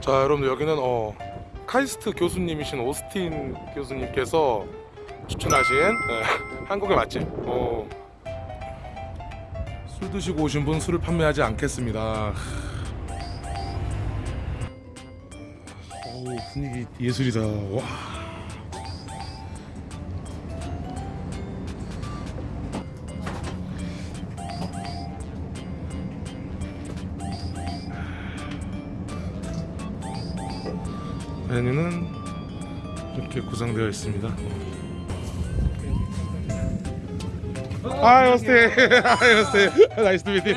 자 여러분들 여기는 어 카이스트 교수님이신 오스틴 교수님께서 추천하신 예, 한국의 맛집. 어, 술 드시고 오신 분 술을 판매하지 않겠습니다. 어우 분위기 예술이다. 와 메뉴는 이렇게 구성되어 있습니다. 아, 오스틴, 아, 오스틴, nice to meet you.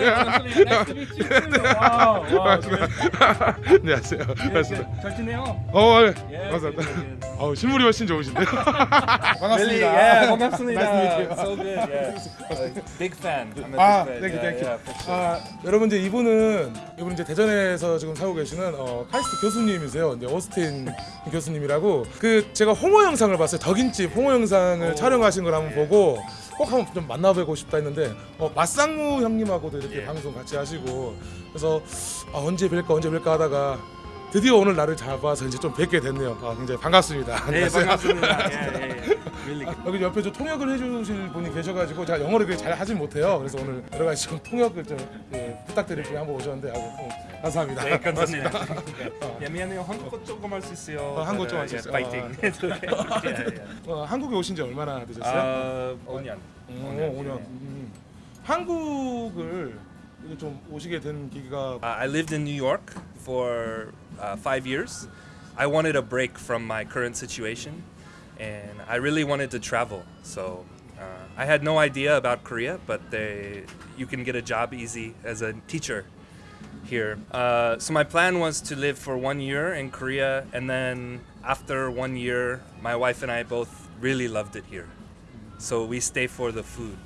안녕하세요. 반갑습니다. 잘 지내요? 어, 네. 예, 감사합니다. 어, 실물이 훨씬 좋으신데. 반갑습니다. Yeah, 반갑습니다. Nice to meet you. So good. Yeah. Big fan. 아, thank you. yeah, for sure. 아, 여러분 이제 이분은 이분 이제 대전에서 지금 살고 계시는 어, 카이스트 교수님이세요. 이제 오스틴 교수님이라고 그 제가 홍어 영상을 봤어요. 덕인집 홍어 영상을 오. 촬영하신 걸 한번 예. 보고 꼭 한번 좀 만나 보고 싶다 했는데 어, 맞상무 형님하고도 이렇게 예. 방송 같이 하시고 그래서 아, 언제 뵐까 언제 뵐까 하다가 드디어 오늘 날을 잡아서 이제 좀 뵙게 됐네요. 아, 굉장히 반갑습니다. 네. 반갑습니다. 예, 예, 예. 여기 옆에 저 통역을 해주실 분이 계셔가지고 제가 영어를 그렇게 잘 하진 못해요. 그래서 오늘 여러 가지 좀 통역을 좀 예, 부탁드릴 분이 한번 오셨는데 아주 어, 감사합니다. 네, 감사합니다. 예, 미안해요. 한국어 조금 할 수 있어요. 어, 한국어 좀 할수 예, 있어요. 파이팅. 예, 예. 어, 한국에 오신 지 얼마나 되셨어요? 아, 5년. 음, 5년. 음. 한국을 좀 오시게 된 계기가 Uh, I lived in New York for uh, five years. I wanted a break from my current situation, and I really wanted to travel. So uh, I had no idea about Korea, but they, you can get a job easy as a teacher here. Uh, so my plan was to live for one year in Korea, and then after one year, my wife and I both really loved it here. So we stay for the food.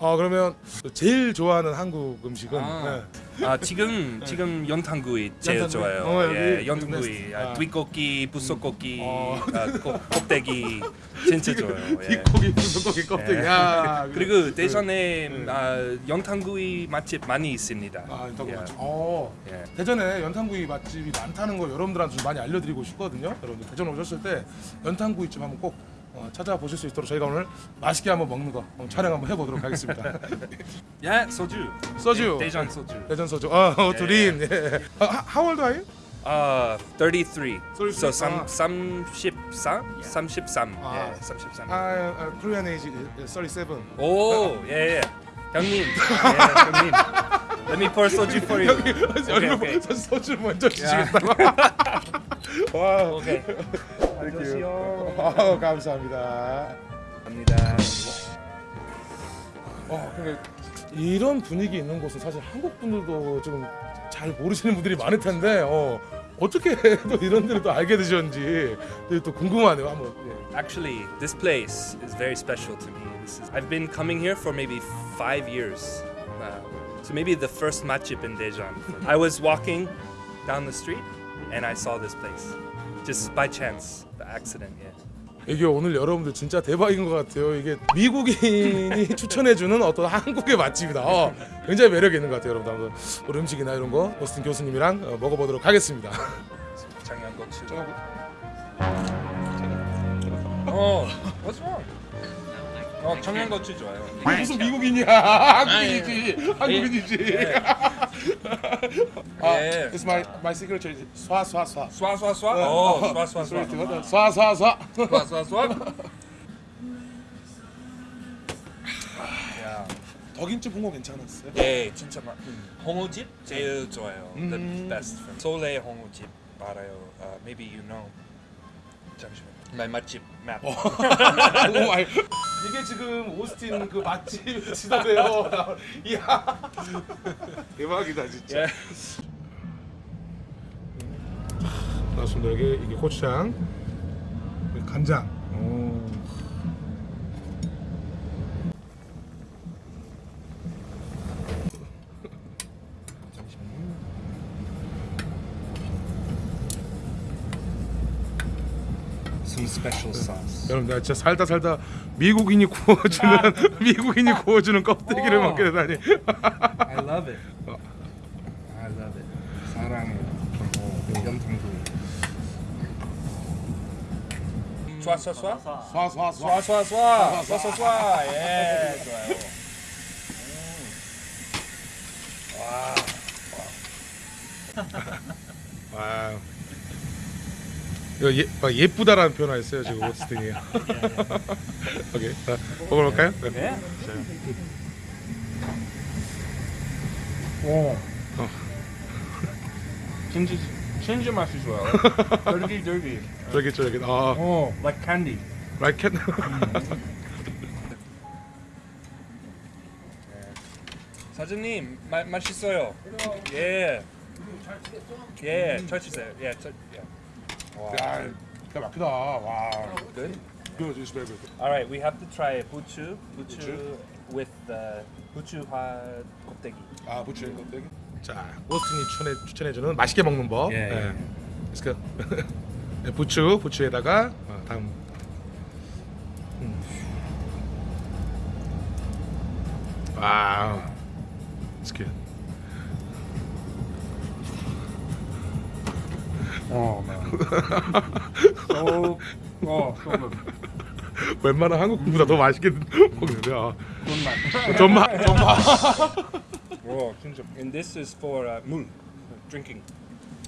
아 그러면 제일 좋아하는 한국 음식은 아. 네. 아 지금 지금 연탄구이 제일 연탄구이? 좋아요. 어, 예, 연탄구이, 아. 아, 뒷고기, 부속고기, 어. 아, 꼭- 껍데기 진짜 좋아요. 예. 뒷고기, 무소고기 껍데기. 예. 야, 그리고 대전에 아, 연탄구이 맛집 많이 있습니다. 아, 연탄구이 예. 맛집. 어. 예. 대전에 연탄구이 맛집이 많다는 거 여러분들한테 좀 많이 알려드리고 싶거든요. 여러분들 대전 오셨을 때 연탄구이집 한번 꼭 어, 찾아보실 수 있도록 저희가 오늘 맛있게 한번 먹는 거 한번 촬영 한번 해보도록 하겠습니다. 예, 소주. 소주. 대- 대전 소주. 대전 소주. 아, 어, 둘인. 예. 아, how old are you? 아, 33. 33. So 삼, 아. 33? 33. 아. 예, 33. 아, 아, Korean age is 37. 오, 예, 예. 형님. 예, 형님. Let me pour soju for you. 여기 오케이. 소주 먼저 주시겠다고. 와. 오케이. 안녕하세요. 아, 감사합니다. 갑니다. 어, 근데 이런 분위기 있는 곳은 사실 한국 분들도 지금 잘 모르시는 분들이 많을 텐데 어, 어떻게 또 이런 데를 또 알게 되셨는지 또 궁금하네요. 한번. 예. Actually, this place is very special to me. This is, I've been coming here for maybe five years. Uh, so maybe the first matchup in Daejeon. I was walking down the street and I saw this place, just by chance, the accident. Yeah. 이게 오늘 여러분들 진짜 대박인 것 같아요. 이게 미국인이 추천해주는 어떤 한국의 맛집이다. 어, 굉장히 매력 있는 것 같아요, 여러분. 한번 우리 음식이나 이런 거 오스틴 교수님이랑 어, 먹어보도록 하겠습니다. 장양고추. 어, what's wrong? 어, 청양고추 좋아요. 무슨 미국인이야? 한국인이지. 한국인이지. 아, 예. it's my my signature. 쏴 쏴 쏴. 쏴 쏴 쏴. 어, 쏴 쏴 쏴. 쏴 쏴 쏴. 쏴 쏴쏴. 야, 덕인집 홍어 괜찮았어요? 예, 진짜 맛. 홍어집 제일 좋아요. The 음. best. 소래 홍어집 알아요. Uh, maybe you know. 잠시만. 나 맛집 map. Oh my. 이게 지금 오스틴 그 맛집 지도래요. 이야. 대박이다 진짜. 예. 나왔습니다. 여기 이게 고추장, 간장. Some special sauce. 여러분 내가 진짜 살다 살다 미국인이 구워주는 미국인이 구워주는 껍데기를 어. 먹게 되다니. I love it. I love it. 사랑해요. 염탕도. 좋아, 좋아, 좋아. 쏴, 쏴, 쏴, 쏴, 쏴, 쏴, 쏴, 쏴. 예, 좋아요. 와. 이거 예, 막 예쁘다라는 표현 안 써요 지금 오스틴이. 오케이. 자, 먹어볼까요? 네. 네. 오. 어. 진짜 진짜 맛이 좋아요. 쫄깃 쫄깃. 쫄깃 쫄깃. 아, 오, like candy. 라이켓. 사장님, 마, 맛있어요. 예. 예, 잘 치세요. 예, 잘. 예. 야, 기가 막히다. 와. Good. Good, it's very good. All right, we have to try buchu, buchu with the buchu화 곱대기. 아, 부추 껍데기. 자, 오스틴이 추천해 추천해주는 맛있게 먹는 법. 예, 예. Let's go. 네, 부추, 부추에다가 어, 다음. 음. 와우. 어, 어, good. 웬만한 한국 분보다 더 맛있게 먹는데. 아. 존맛. 전마, 전마. 오, 진짜. And this is for uh, 물, drinking.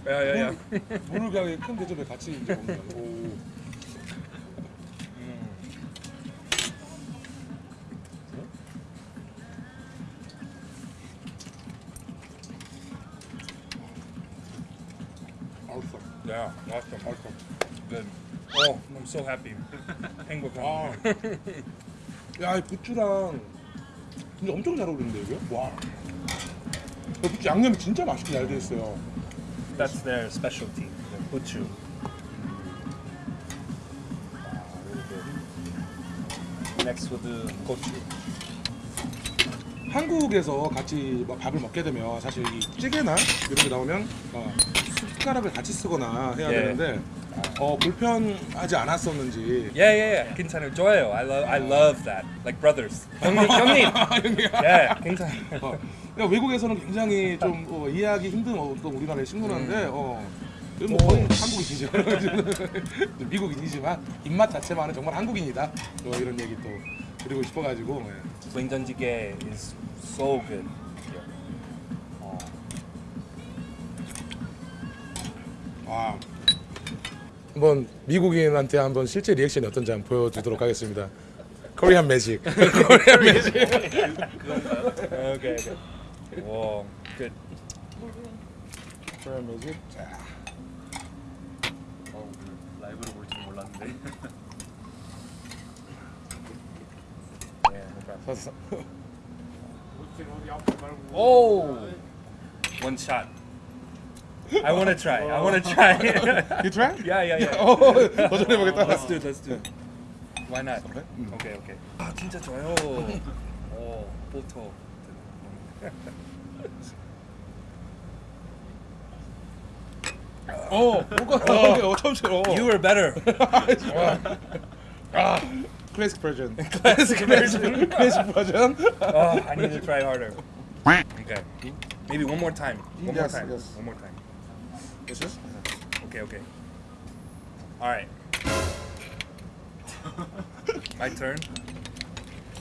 야야야. 물을 그냥 큰 대접에 같이 이제 먹는 거. Awesome. Good. Oh, I'm so happy. 행복한. 아. 야, 이 부추랑 진짜 엄청 잘 어울리는데 이게? 와. 이 부추 양념이 진짜 맛있게 잘 돼 있어요. That's their specialty. The buchu. Next gochu. 한국에서 같이 뭐 밥을 먹게 되면 사실 이 찌개나 이런 게 나오면 어, 숟가락을 같이 쓰거나 해야 예. 되는데 어, 불편하지 않았었는지 Yeah, yeah, yeah. 괜찮아요. 좋아요. I love, I love that. Like brothers. 형님, 형님. Yeah, 괜찮아요. 어, 그러니까 외국에서는 굉장히 좀 어, 이해하기 힘든 어떤 우리나라의 식문화인데 어, 이건 뭐 거의 한국인이죠. 미국인이지만 입맛 자체만은 정말 한국인이다. 뭐 이런 얘기 또 드리고 싶어가지고 예. 된장찌개 is so good. 어. 와. 한번 미국인한테 한번 실제 리액션이 어떤지 한번 보여주도록 하겠습니다. 코리안 매직. 코리안 매직. Okay. Whoa, good. 코리안 매직. 자, 라이브로 볼 줄 몰랐는데. Yeah, no problem. 서서. Oh, one shot. I want to try. I want to try. You try? yeah, yeah, yeah. 어, 도전해 보겠다. Let's do it. Let's do it. Why not? Okay, okay. 아 진짜 좋아요. 오, 보토. 어, 뭔가 어, 처음 치러. You were better. 클래식 버전. 클래식 버전. 클래식 버전. Oh, I need to try harder. Okay. Maybe one more time. One Yes, more time. yes. One more time. This is? Okay, okay. All right. My turn.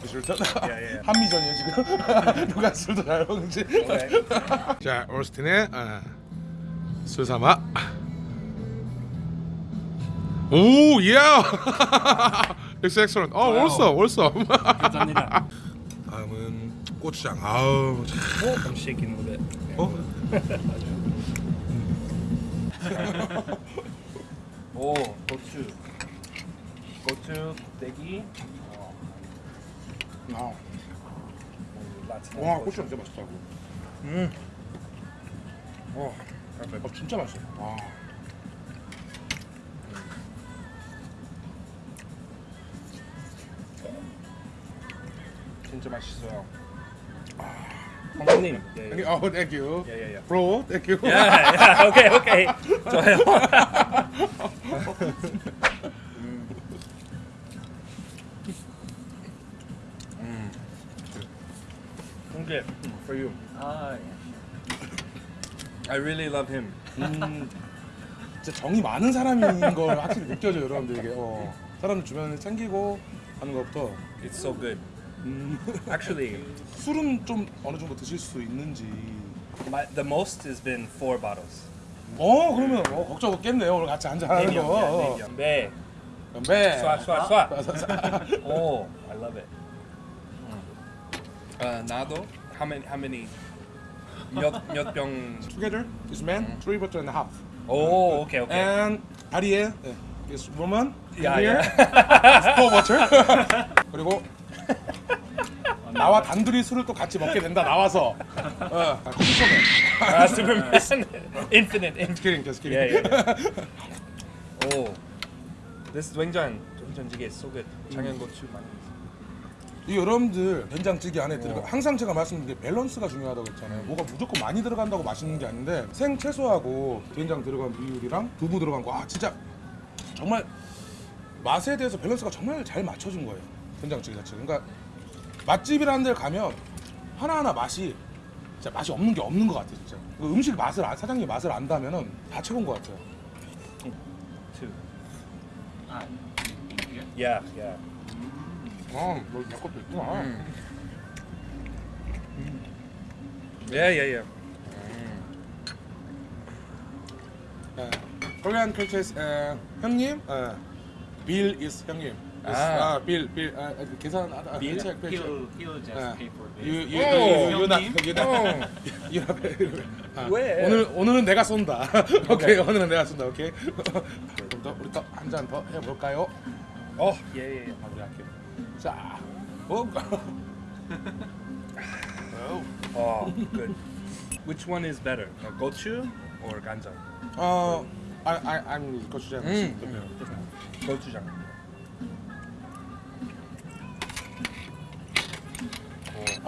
술 전. Yeah, yeah. 한미전이에요 지금. 누가 술도 잘 먹는지. Okay. 자, 올스틴의 아, 술 삼아. 오, 예. It's excellent. 어, 올서, 올서. 감사합니다. 다음은 고추장. 아우, 참. I'm shaking a little bit. 어? 오, 고추. 고추, 곱대기. 아, 오, 라틴. 와, 고추장 진짜 맛있다고. 음. 오, perfect. 어, 진짜 맛있어. 와. 진짜 맛있어요. 형님. 예, 예. 어, thank you. 예, 예, 예. Bro, thank you. 야, 야, 오케이, 오케이. 좋아요. 음. Okay, for you. 아, I really love him. 음, 진짜 정이 많은 사람인 걸 확실히 느껴져요 여러분들 이게 어, 사람 주변을 챙기고 하는 것부터 It's so good. 음, Actually, 술은 좀 어느 정도 드실 수 있는지 my, the most has been four bottles. 어 그러면 어, 걱정 없겠네요 오늘 같이 한잔 하는 거. 네. 건배 Swat, swat, swat. Oh, I love it. Uh, 나도 how many how many 몇몇 병 Together is man three bottle and a half Oh, okay, okay. and 아리에 is woman Yeah, here yeah. four bottle 그리고 나와 단둘이 술을 또 같이 먹게 된다 나와서 어 슈퍼맨 Ah, Superman. Infinite, infinite. kidding just kidding Yeah, yeah, yeah. This 된장 so good. 청양고추 많이. 이 여러분들 된장찌개 안에 들어가 항상 제가 말씀드린 게 밸런스가 중요하다고 했잖아요. 뭐가 무조건 많이 들어간다고 맛있는 게 아닌데 생 채소하고 된장 들어간 비율이랑 두부 들어간 거 아 진짜 정말 맛에 대해서 밸런스가 정말 잘 맞춰준 거예요. 된장찌개 자체가. 그러니까 맛집이라는 데를 가면 하나하나 맛이 진짜 맛이 없는 게 없는 것 같아요. 진짜. 그 음식 맛을 아- 사장님 맛을 안다면은 다 최고인 것 같아요. Two. 아, 이게? Yeah, yeah. 어, 너내 것도 있구나. Yeah, yeah, yeah. 예, Korean cultures 에, 형님, 에, Bill is 형님. 아. 아, Bill, Bill, 아, 아, 계산, 아, 아, Bill? check, just 아, pay for You, this. you, 오, you, you, not, 형님. you not, you not. 아, 왜? 오늘 오늘은 내가 쏜다. 오케이, 오늘은 내가 쏜다. 오케이. 그럼 또 우리 또한잔 더 해볼까요? Oh, yeah, yeah, yeah. 아, 우리 할게요. 자, 오, Oh, good. Which one is better, uh, gochu or 간장? 어, I, I, I'm 고추장. 음. 고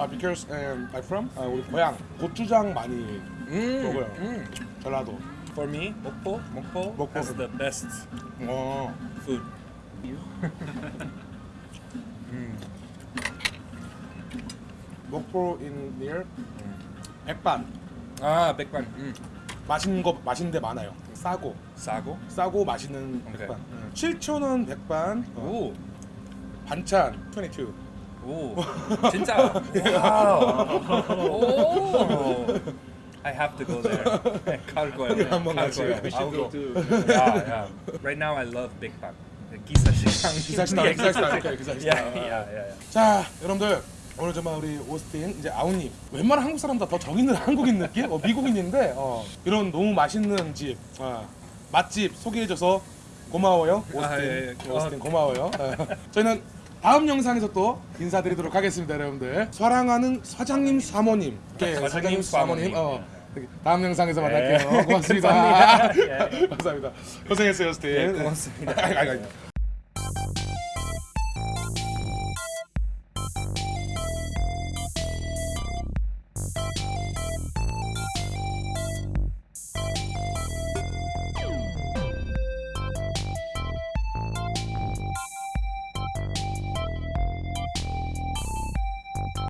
아, because um, I'm from 아, 우리 고향 고추장 많이 Mm, 먹어요. mm. 전라도. For me, 목포, 목포, 목포. has the best 어. food. mm. 목포 in near 백반 아, 백반. Mm. 맛있는 거 맛있는 데 많아요. 싸고 싸고. 싸고 맛있는. 백반. 응. 7,000원 백반. 어, 오, 반찬 22. 오, 진짜. Wow. 오. I have to go there. 갈 거예요. 한번 갈 같이 go. Yeah, yeah. Right now I love 백반. 기사 식당. 기사 식당, Yeah, 기사 식당. 오케이, 기사 식당. Yeah, yeah, yeah, yeah. 자, 여러분들 오늘 정말 우리 오스틴 이제 아우님 웬만한 한국 사람보다 더 정 있는 한국인 느낌? 어, 미국인인데 어, 이런 너무 맛있는 집 어, 맛집 소개해줘서 고마워요 오스틴 아, 예, 예. 오스틴 고마워요 어, 저희는 다음 영상에서 또 인사드리도록 하겠습니다 여러분들 사랑하는 사장님 사모님 네, 사장님, 사모님. 어, 다음 영상에서 만날게요 네. 고맙습니다 감사합니다. 예. 감사합니다 고생했어요 오스틴 네, 고맙습니다.